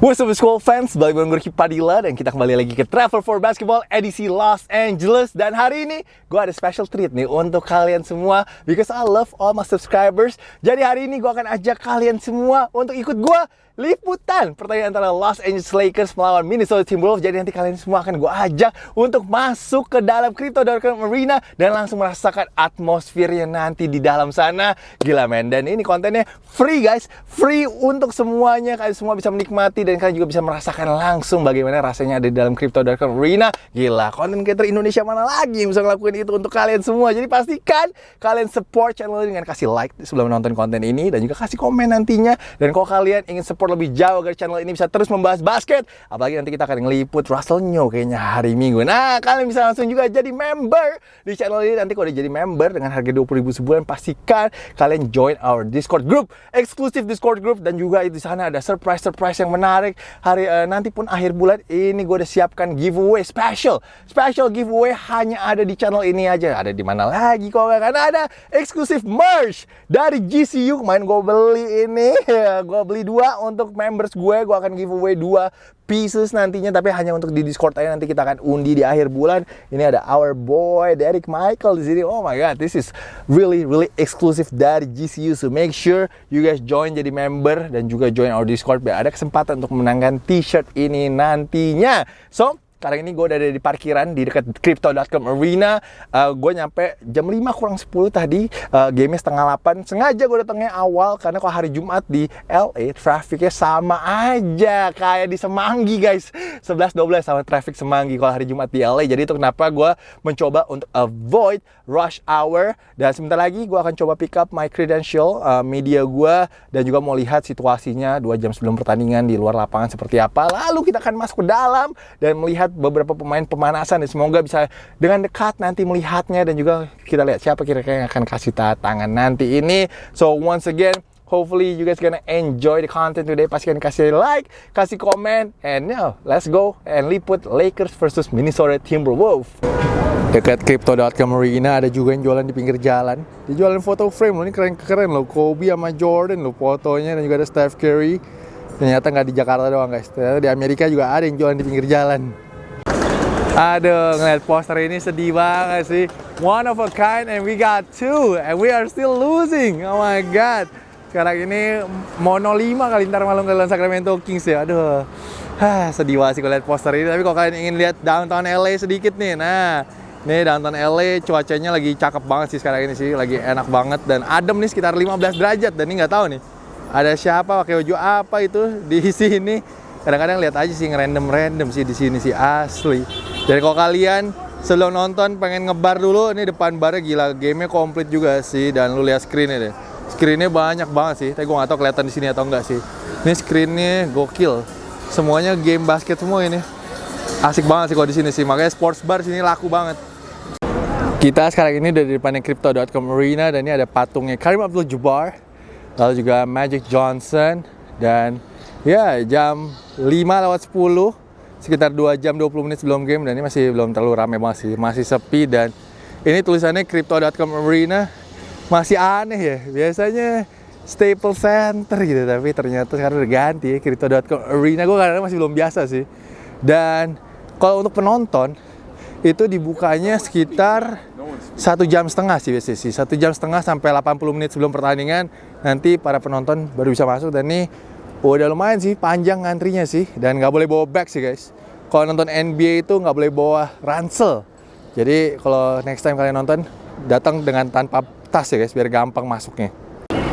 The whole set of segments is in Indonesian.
What's up school fans, balik bareng gue Padilla dan kita kembali lagi ke Travel for Basketball edisi Los Angeles. Dan hari ini gue ada special treat nih untuk kalian semua Because I love all my subscribers. Jadi hari ini gue akan ajak kalian semua untuk ikut gue liputan pertandingan antara Los Angeles Lakers melawan Minnesota Timberwolves. Jadi nanti kalian semua akan gue ajak untuk masuk ke dalam Crypto.com Arena dan langsung merasakan atmosfernya nanti di dalam sana. Gila men. Dan ini kontennya free guys, free untuk semuanya. Kalian semua bisa menikmati dan kalian juga bisa merasakan langsung bagaimana rasanya ada di dalam Crypto.com Arena. Gila, konten creator Indonesia mana lagi yang bisa ngelakuin itu untuk kalian semua. Jadi pastikan kalian support channel ini dengan kasih like sebelum menonton konten ini dan juga kasih komen nantinya. Dan kalau kalian ingin support lebih jauh agar channel ini bisa terus membahas basket. Apalagi nanti kita akan ngeliput Russell Nyo kayaknya hari Minggu. Nah, kalian bisa langsung juga jadi member di channel ini. Nanti kalau udah jadi member dengan harga 20 ribu sebulan, pastikan kalian join our Discord group, eksklusif Discord group dan juga di sana ada surprise-surprise yang menarik. Hari uh, nanti pun akhir bulan ini gue udah siapkan giveaway special. Special giveaway hanya ada di channel ini aja. Ada di mana lagi kok karena ada eksklusif merch dari GCU. Kemarin gue beli ini, gue beli dua untuk members gue, gue akan giveaway dua pieces nantinya tapi hanya untuk di Discord aja nanti kita akan undi di akhir bulan. Ini ada our boy Derek Michael di sini. Oh my god, this is really really exclusive dari GCU. So make sure you guys join jadi member dan juga join our Discord biar ada kesempatan untuk menangkan t-shirt ini nantinya. So, sekarang ini gue udah ada di parkiran di dekat Crypto.com Arena. Uh, gue nyampe jam 5 kurang 10 tadi. Uh, game setengah 8. Sengaja gue datangnya awal karena kalau hari Jumat di LA trafficnya sama aja kayak di Semanggi guys. 11-12 sama traffic Semanggi kalau hari Jumat di LA. Jadi itu kenapa gue mencoba untuk avoid rush hour. Dan sebentar lagi gue akan coba pick up my credential uh, media gue dan juga mau lihat situasinya 2 jam sebelum pertandingan di luar lapangan seperti apa. Lalu kita akan masuk ke dalam dan melihat melihat beberapa pemain pemanasan dan semoga bisa dengan dekat nanti melihatnya dan juga kita lihat siapa kira-kira yang akan kasih tangan nanti ini. So once again, hopefully you guys gonna enjoy the content today. Pastikan kasih like, kasih komen, and now let's go and liput Lakers versus Minnesota Timberwolves. Dekat Crypto.com Arena ada juga yang jualan di pinggir jalan. Dia jualan foto frame loh, ini keren-keren loh. Kobe sama Jordan loh fotonya dan juga ada Steph Curry. Ternyata nggak di Jakarta doang guys, ternyata di Amerika juga ada yang jualan di pinggir jalan. Aduh, ngeliat poster ini sedih banget sih. One of a kind and we got two and we are still losing. Oh my god. Sekarang ini mono 5 kali ntar malam kalian Sacramento Kings ya. Aduh. Hah, sedih banget sih lihat poster ini. Tapi kalau kalian ingin lihat downtown LA sedikit nih. Nah, ini downtown LA cuacanya lagi cakep banget sih sekarang ini sih. Lagi enak banget dan adem nih sekitar 15 derajat dan ini nggak tahu nih. Ada siapa pakai baju apa itu di sini. Kadang-kadang lihat aja sih ngerandom-random sih di sini sih asli. Jadi kalau kalian sebelum nonton pengen ngebar dulu, ini depan barnya gila, gamenya komplit juga sih dan lu lihat screennya deh. Screennya banyak banget sih, tapi gue gak tau kelihatan di sini atau enggak sih. Ini screennya gokil, semuanya game basket semua ini. Asik banget sih kalau di sini sih, makanya sports bar sini laku banget. Kita sekarang ini udah di depannya Crypto.com Arena dan ini ada patungnya Karim Abdul-Jabbar, lalu juga Magic Johnson dan ya jam 5 lewat 10 sekitar 2 jam 20 menit sebelum game dan ini masih belum terlalu ramai masih masih sepi dan ini tulisannya crypto.com arena. Masih aneh ya biasanya Staples Center gitu tapi ternyata sekarang udah ganti ya crypto.com arena. Gue kadang masih belum biasa sih. Dan kalau untuk penonton itu dibukanya sekitar satu jam setengah sih biasanya sih. Satu jam setengah sampai 80 menit sebelum pertandingan nanti para penonton baru bisa masuk dan ini udah lumayan sih panjang antrinya sih. Dan nggak boleh bawa bag sih guys. Kalau nonton NBA itu nggak boleh bawa ransel. Jadi kalau next time kalian nonton datang dengan tanpa tas ya guys biar gampang masuknya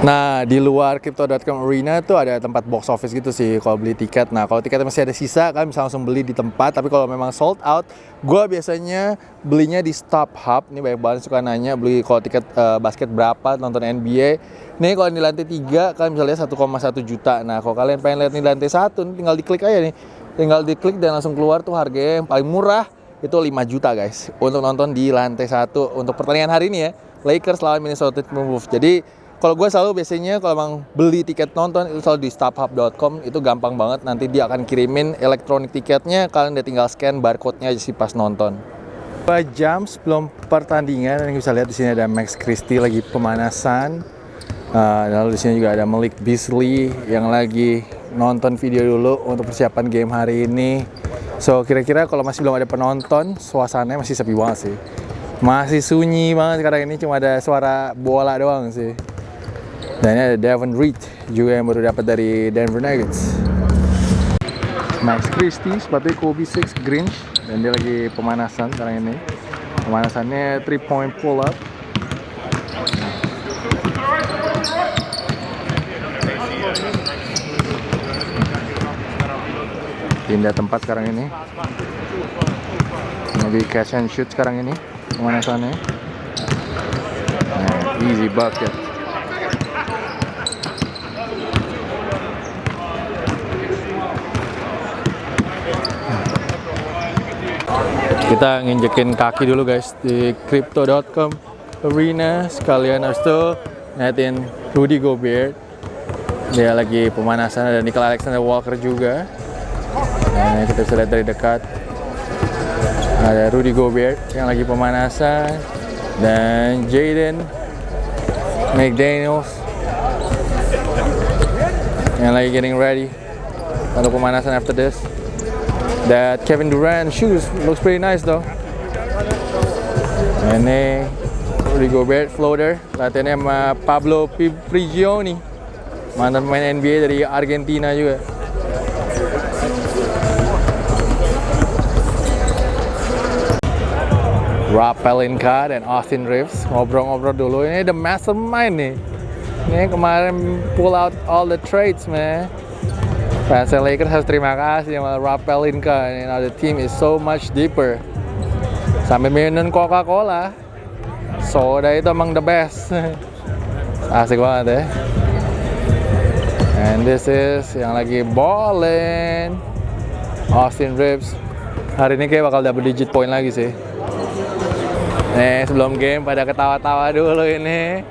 Nah, di luar Crypto.com Arena tuh ada tempat box office gitu sih kalau beli tiket. Nah, kalau tiketnya masih ada sisa, kalian bisa langsung beli di tempat. Tapi kalau memang sold out, gue biasanya belinya di Stop Hub. Ini banyak banget suka nanya beli kalau tiket uh, basket berapa nonton NBA. Nih kalau di lantai 3, kalian bisa lihat 1,1 juta. Nah, kalau kalian pengen lihat di lantai 1, tinggal diklik aja nih. Tinggal diklik dan langsung keluar tuh harganya yang paling murah itu 5 juta guys untuk nonton di lantai 1 untuk pertandingan hari ini ya Lakers lawan Minnesota Timberwolves jadi kalau gue selalu biasanya kalau emang beli tiket nonton itu selalu di StubHub.com itu gampang banget nanti dia akan kirimin elektronik tiketnya kalian udah tinggal scan barcode-nya aja sih pas nonton. Dua jam sebelum pertandingan dan bisa lihat di sini ada Max Christie lagi pemanasan. Uh, lalu di sini juga ada Malik Beasley yang lagi nonton video dulu untuk persiapan game hari ini. So kira-kira kalau masih belum ada penonton, suasananya masih sepi banget sih. Masih sunyi banget sekarang ini cuma ada suara bola doang sih. Dan ini ada Devon Reed juga yang baru dapat dari Denver Nuggets. Max Christie sepatunya Kobe 6 green dan dia lagi pemanasan sekarang ini. Pemanasannya 3 point pull up. Pindah tempat sekarang ini. Lagi catch and shoot sekarang ini pemanasannya. Nah, easy bucket. Kita nginjekin kaki dulu guys di crypto.com arena. Sekalian harus tuh ngeliatin Rudy Gobert. Dia lagi pemanasan ada Nickel Alexander Walker juga. Nah kita bisa lihat dari dekat. Ada Rudy Gobert yang lagi pemanasan. Dan Jaden McDaniels yang lagi getting ready untuk pemanasan after this That Kevin Durant shoes looks pretty nice though. Ini Rudy Gobert floater, latihannya sama Pablo Prigioni, mantan pemain NBA dari Argentina juga. Rob Pelinka dan Austin Reeves ngobrol-ngobrol dulu. Ini the mastermind nih. Ini kemarin pull out all the trades, man. Fans Lakers harus terima kasih sama Rob Pelinka. You know, the team is so much deeper. Sampai minum Coca-Cola. Soda itu emang the best. Asik banget ya. And this is yang lagi ballin. Austin Reeves. Hari ini kayak bakal double digit point lagi sih. Nih sebelum game pada ketawa-tawa dulu ini.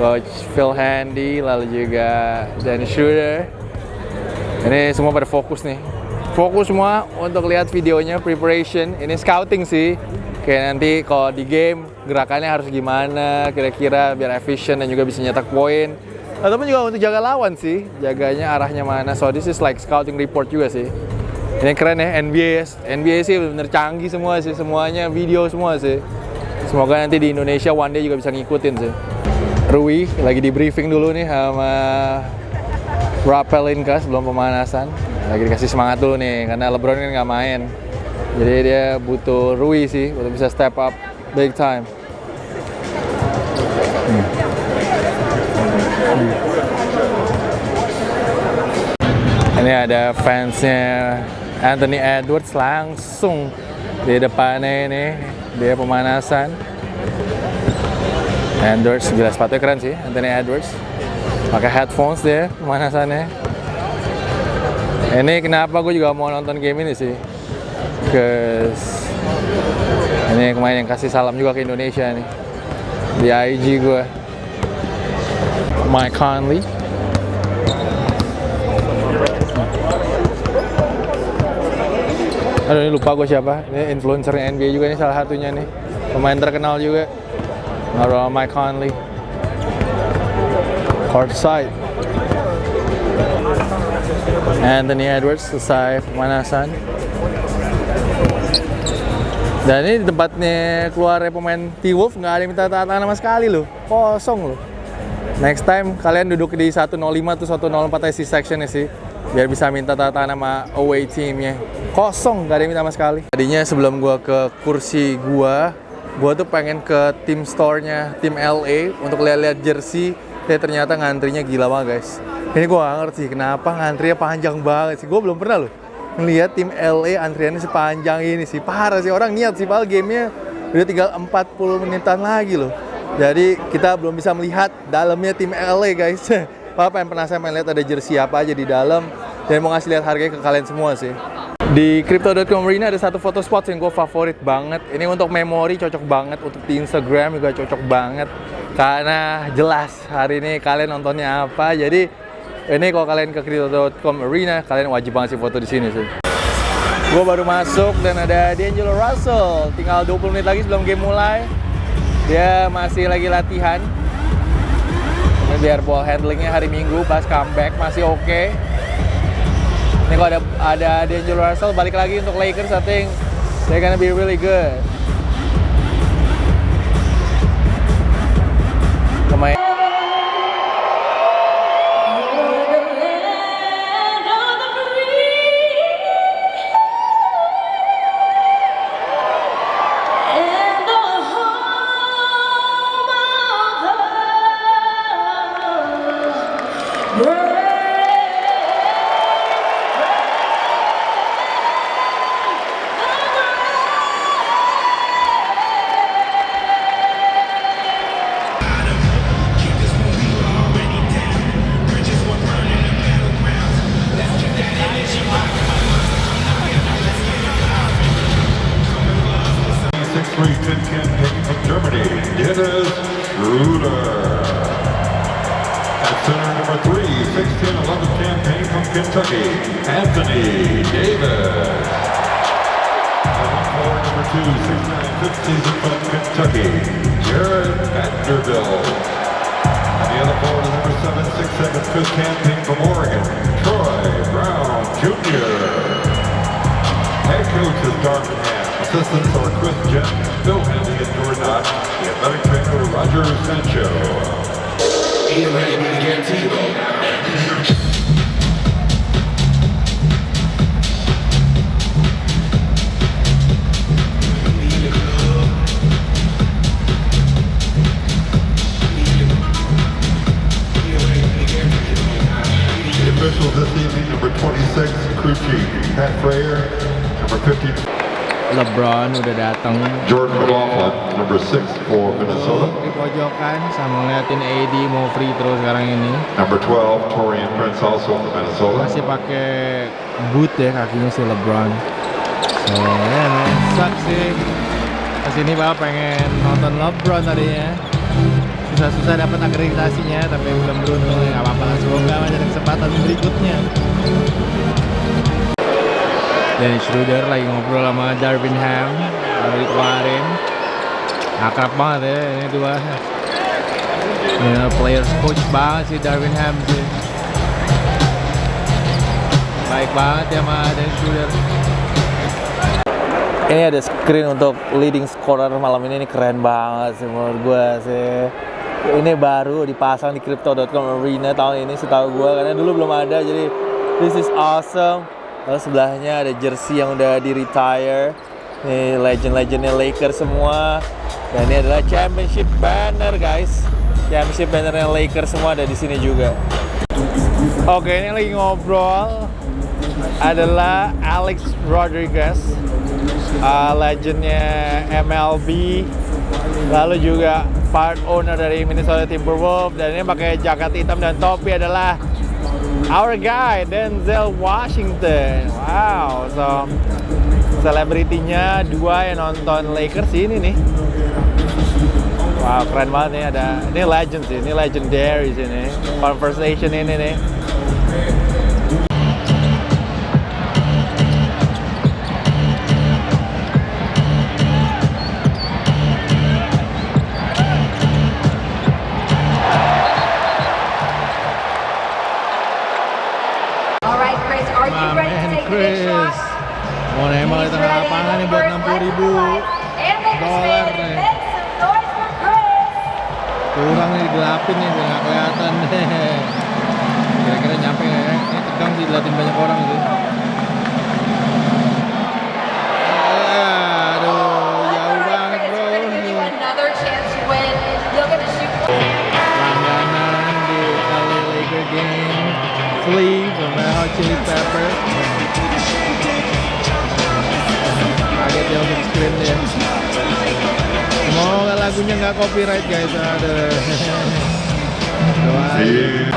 Coach Phil Handy, lalu juga Dan Schroeder. Ini semua pada fokus nih. Fokus semua untuk lihat videonya preparation. Ini scouting sih. Kayak nanti kalau di game gerakannya harus gimana kira-kira biar efisien dan juga bisa nyetak poin. Ataupun juga untuk jaga lawan sih, jaganya arahnya mana. So this is like scouting report juga sih. Ini keren ya NBA. NBA sih bener canggih semua sih, semuanya video semua sih. Semoga nanti di Indonesia one day juga bisa ngikutin sih. Rui lagi di briefing dulu nih sama rapelin kah sebelum pemanasan. Lagi dikasih semangat dulu nih karena LeBron kan nggak main. Jadi dia butuh Rui sih untuk bisa step up big time. Hmm. ini ada fansnya Anthony Edwards langsung di depannya ini. Dia pemanasan. Edwards gila sepatunya keren sih Anthony Edwards pakai headphones deh pemanasannya. Ini kenapa gue juga mau nonton game ini sih? Cause ini kemarin yang kasih salam juga ke Indonesia nih. Di IG gue Mike Conley. Aduh ini lupa gue siapa. Ini influencer NBA juga nih salah satunya nih. Pemain terkenal juga. Mike Conley court side. Anthony Edwards selesai pemanasan. Dan ini tempatnya keluar pemain T-Wolf nggak ada yang minta tanda sama sekali loh. Kosong loh. Next time kalian duduk di 105 tuh 104 IC sectionnya sih. Biar bisa minta tanda tangan sama away teamnya. Kosong, nggak ada yang minta sama sekali. Tadinya sebelum gua ke kursi gua, gua tuh pengen ke tim store-nya tim LA untuk lihat-lihat jersey ya ternyata ngantrinya gila banget guys. Ini gue gak ngerti kenapa ngantrinya panjang banget sih? Gue belum pernah loh ngeliat tim LA antriannya sepanjang ini sih. Parah sih orang niat sih padahal gamenya udah tinggal 40 menitan lagi loh. Jadi kita belum bisa melihat dalamnya tim LA guys. Papa yang penasaran main lihat ada jersey apa aja di dalam. Dan mau ngasih lihat harganya ke kalian semua sih. Di Crypto.com Arena ada satu foto spot yang gue favorit banget. Ini untuk memori cocok banget, untuk di Instagram juga cocok banget. Karena jelas hari ini kalian nontonnya apa. Jadi ini kalau kalian ke Crypto.com Arena, kalian wajib banget sih foto di sini sih. Gue baru masuk dan ada D'Angelo Russell. Tinggal 20 menit lagi sebelum game mulai. Dia masih lagi latihan. Ini biar ball handlingnya hari Minggu pas comeback masih oke. Okay Ini kalau ada ada D'Angelo Russell balik lagi untuk Lakers, I think they're gonna be really good. 767 seconds, good campaign from Oregon, Troy Brown Jr. Head coach is Darvin Ham. Assistants are Chris Jett, Phil Henley, and Jordan Ott. The athletic trainer, Roger Sancho. Ian Ray, Gantino. 26, crew chief, Pat Frayer. Number 50, LeBron udah datang. Jordan McLaughlin. Number 6 for Minnesota. Di pojokan sama ngeliatin AD mau free throw sekarang ini. Number 12, Torian Prince, also from Minnesota. Masih pakai boot ya kakinya si LeBron. So, ya man, sucks sih. Ke sini bapak pengen nonton LeBron tadinya. Susah-susah dapat akreditasinya, tapi belum beruntung ya nggak apa-apa. Semoga masih ada kesempatan berikutnya. Dan Schroeder lagi ngobrol sama Darvin Ham dari kemarin. Akrab banget ya ini dua. Ya, players coach banget sih Darvin Ham sih. Baik banget ya sama Dennis Schroeder. Ini ada screen untuk leading scorer malam ini, ini keren banget sih menurut gue sih. Ini baru dipasang di Crypto.com Arena tahun ini setahu gue karena dulu belum ada jadi this is awesome. Lalu sebelahnya ada jersey yang udah di retire. Nih legend-legendnya Lakers semua. Dan ini adalah championship banner guys. Championship bannernya Lakers semua ada di sini juga. Oke ini lagi ngobrol adalah Alex Rodriguez, uh, legendnya MLB, lalu juga part owner dari Minnesota Timberwolves dan ini pakai jaket hitam dan topi adalah our guy Denzel Washington. Wow, so selebritinya dua yang nonton Lakers ini nih. Wow, keren banget nih ada ini legend sih, ini legendary sih nih. Conversation ini nih. Chili Peppers. Kaget ya untuk screen dia. Semoga lagunya nggak copyright guys. Aduh. Doain.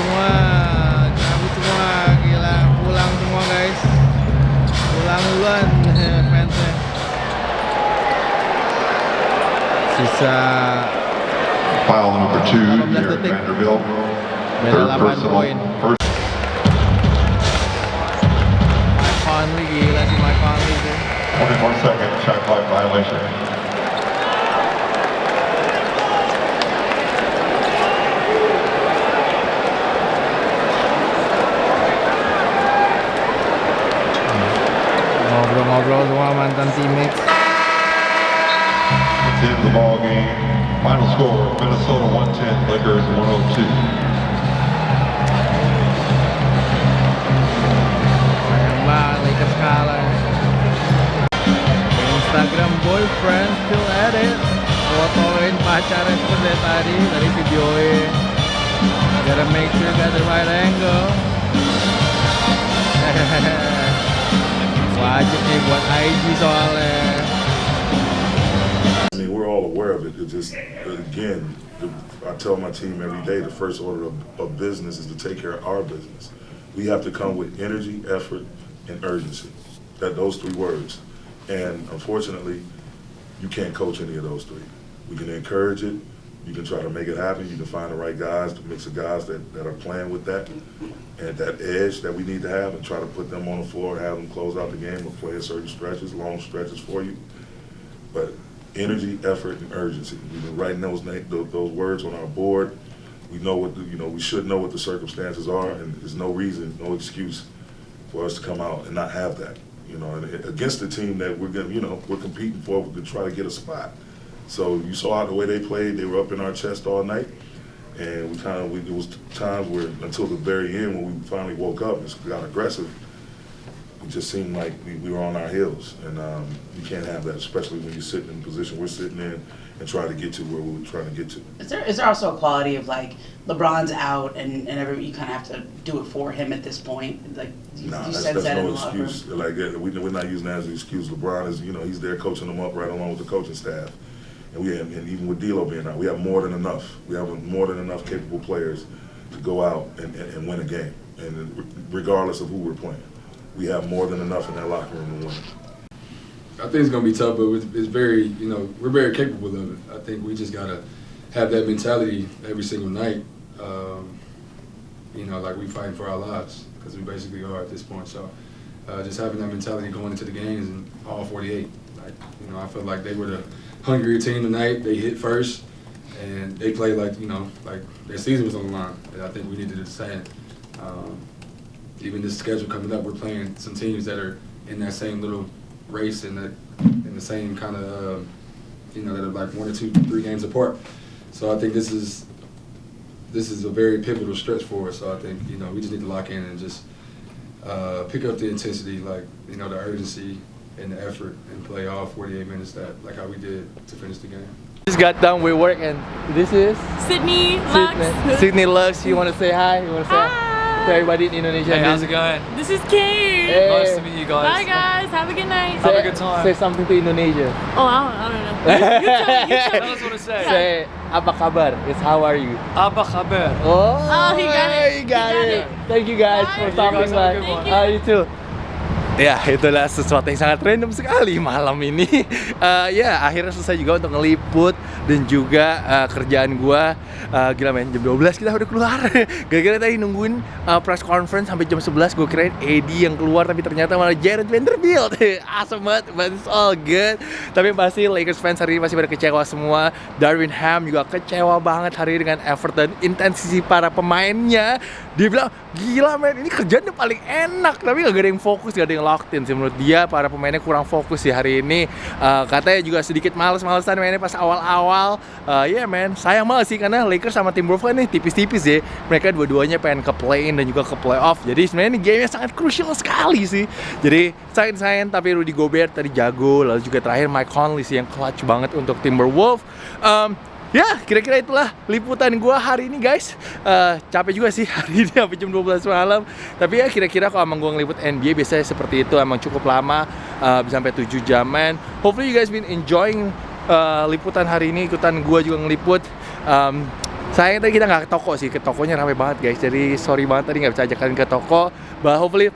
Semua, cabut semua, gila pulang semua guys. Pulang duluan fansnya. Sisa Foul number two 18 here at. Vanderbilt. Beda Third 8 personal, poin. first Mike Conley gila sih Mike Conley tuh. 24 second shot clock violation. Ngobrol-ngobrol semua mantan teammates. It's in the ball game. Final score, Minnesota 110, Lakers 102. Sayang banget Lakers kalah. Instagram boyfriend still at it. Fotoin pacarnya seperti dari tadi, tadi videoin. Gotta make sure you got the right angle. I mean, we're all aware of it. It just, again, I tell my team every day the first order of, of business is to take care of our business. We have to come with energy, effort, and urgency. That those three words. And unfortunately, you can't coach any of those three. We can encourage it. You can try to make it happen. You can find the right guys, the mix of guys that, that are playing with that and that edge that we need to have and try to put them on the floor, have them close out the game or play certain stretches, long stretches for you. But energy, effort, and urgency. We've been writing those those, words on our board. We know what the, you know. We should know what the circumstances are, and there's no reason, no excuse for us to come out and not have that. You know, and against the team that we're gonna, you know, we're competing for to try to get a spot. So you saw the way they played; they were up in our chest all night, and we kind of, we, it was times where until the very end when we finally woke up and got aggressive, it just seemed like we, we were on our heels, and um, you can't have that, especially when you're sitting in the position we're sitting in and trying to get to where we were trying to get to. Is there is there also a quality of like LeBron's out and and every you kind of have to do it for him at this point? Like you, Nah, you that's, that's that no excuse. Like uh, we, we're not using that as an excuse. LeBron is, you know, he's there coaching them up right along with the coaching staff, and we and even with D'Lo being out, we have more than enough. We have more than enough capable players to go out and, and, and win a game, and regardless of who we're playing, we have more than enough in that locker room to win. I think it's gonna be tough, but it's, it's very, you know, we're very capable of it. I think we just gotta have that mentality every single night. Um, you know, like we fighting for our lives because we basically are at this point. So, uh, just having that mentality going into the games and all 48. Like, you know, I feel like they were the hungrier team tonight. They hit first, and they played like, you know, like their season was on the line. And I think we need to the same. Um, even this schedule coming up, we're playing some teams that are in that same little race in the in the same kind of uh, you know that are like one or two, three games apart. So I think this is this is a very pivotal stretch for us. So I think you know we just need to lock in and just uh, pick up the intensity, like you know the urgency and the effort, and play all 48 minutes that like how we did to finish the game. Just got done with work and this is Sydney, Lux. Sydney. Sydney Lux. You want to say hi? You want to say Hi. to everybody in Indonesia? Hey, how's it going? This is Kate. Hey. Nice to meet you guys. Bye guys. Have a good night. Have a good time. Say something to Indonesia. Oh, I don't, I don't know. You, you tell me. You tell Tell me. us what to say. Say apa kabar? It's how are you? Apa khabar? Oh, Oh, he got it. You got, He got it. it. Thank you guys Bye. for You stopping guys have a by. good one. Thank Ah, you too. Ya, itulah sesuatu yang sangat random sekali malam ini. Eh, ya, akhirnya selesai juga untuk ngeliput dan juga eh, kerjaan gua Eh, gila men, jam 12 kita udah keluar. Gara-gara tadi nungguin eh, press conference sampai jam 11 gue kirain Eddie yang keluar tapi ternyata malah Jared Vanderbilt. awesome banget, but it's all good. Tapi pasti Lakers fans hari ini masih pada kecewa semua. Darwin Ham juga kecewa banget hari ini dengan dan intensi para pemainnya. Dia bilang, gila men, ini kerjaan yang paling enak. Tapi gak ada yang fokus, gak ada yang locked in sih menurut dia. Para pemainnya kurang fokus sih hari ini. Eh, katanya juga sedikit males-malesan mainnya pas awal-awal. Eh, Ya men, sayang banget sih karena Lakers sama Timberwolves nih tipis-tipis ya. Mereka dua-duanya pengen ke play-in dan juga ke playoff. Jadi sebenarnya ini game sangat crucial sekali sih. Jadi sayang-sayang tapi Rudy Gobert tadi jago. Lalu juga terakhir Mike Conley sih yang clutch banget untuk Timberwolves. Em, ya kira-kira itulah liputan gua hari ini guys. Eh, capek juga sih hari ini sampai jam 12 malam. Tapi ya kira-kira kalau emang gua ngeliput NBA biasanya seperti itu. Emang cukup lama bisa sampai 7 jaman hopefully you guys been enjoying eh, liputan hari ini. Ikutan gua juga ngeliput. Em, sayang tadi kita nggak ke toko sih. Ke tokonya ramai banget guys. Jadi sorry banget tadi nggak bisa ajak kalian ke toko. But hopefully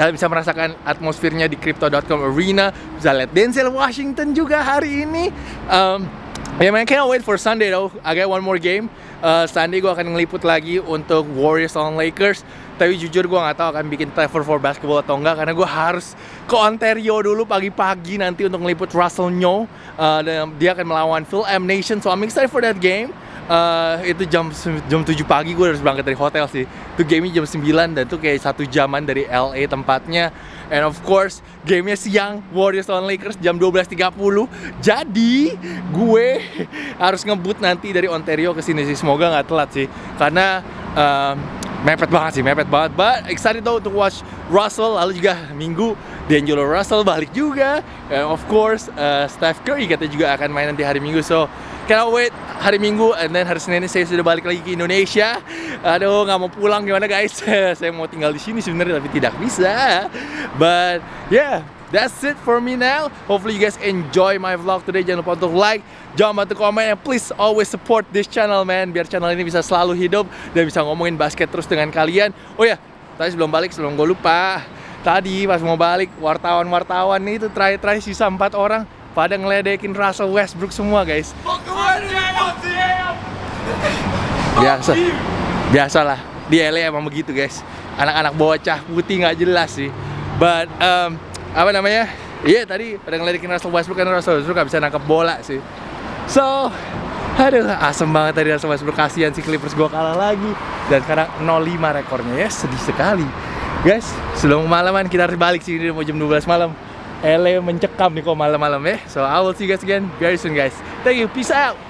kalian bisa merasakan atmosfernya di Crypto.com Arena. Bisa lihat Denzel Washington juga hari ini. Em, Ya man, can't wait for Sunday though. I got one more game. Uh, Sunday gue akan ngeliput lagi untuk Warriors on Lakers. Tapi jujur gue nggak tahu akan bikin Trevor for basketball atau enggak karena gue harus ke Ontario dulu pagi-pagi nanti untuk ngeliput Russell Nyo. Uh, dan dia akan melawan Phil M Nation. So I'm excited for that game. Uh, itu jam jam 7 pagi gue harus berangkat dari hotel sih. Itu gamenya jam 9 dan itu kayak satu jaman dari LA tempatnya. And of course, gamenya siang Warriors lawan Lakers jam 12.30. Jadi gue harus ngebut nanti dari Ontario ke sini sih. Semoga nggak telat sih. Karena um, mepet banget sih, mepet banget. But excited though to watch Russell. Lalu juga minggu D'Angelo Russell balik juga. And of course, uh, Steph Curry katanya juga akan main nanti hari Minggu. So cannot wait hari Minggu and then hari Senin saya sudah balik lagi ke Indonesia. Aduh, nggak mau pulang gimana guys? saya mau tinggal di sini sebenarnya tapi tidak bisa. But yeah, that's it for me now. Hopefully you guys enjoy my vlog today. Jangan lupa untuk like, jangan lupa untuk komen, and please always support this channel man. Biar channel ini bisa selalu hidup dan bisa ngomongin basket terus dengan kalian. Oh ya, tadi sebelum balik sebelum gue lupa. Tadi pas mau balik wartawan-wartawan nih itu terakhir-terakhir sisa empat orang pada ngeledekin Russell Westbrook semua guys. Biasa, biasalah di LA emang begitu guys. Anak-anak bocah putih nggak jelas sih. But um, apa namanya? Iya tadi pada ngeledekin Russell Westbrook karena Russell Westbrook nggak bisa nangkep bola sih. So, aduh asem banget tadi Russell Westbrook kasihan si Clippers gua kalah lagi dan sekarang 0-5 rekornya ya sedih sekali. Guys, sebelum kemalaman kita harus balik sini mau jam 12 malam. LA mencekam nih kok malam-malam ya. So I will see you guys again very soon guys. Thank you. Peace out.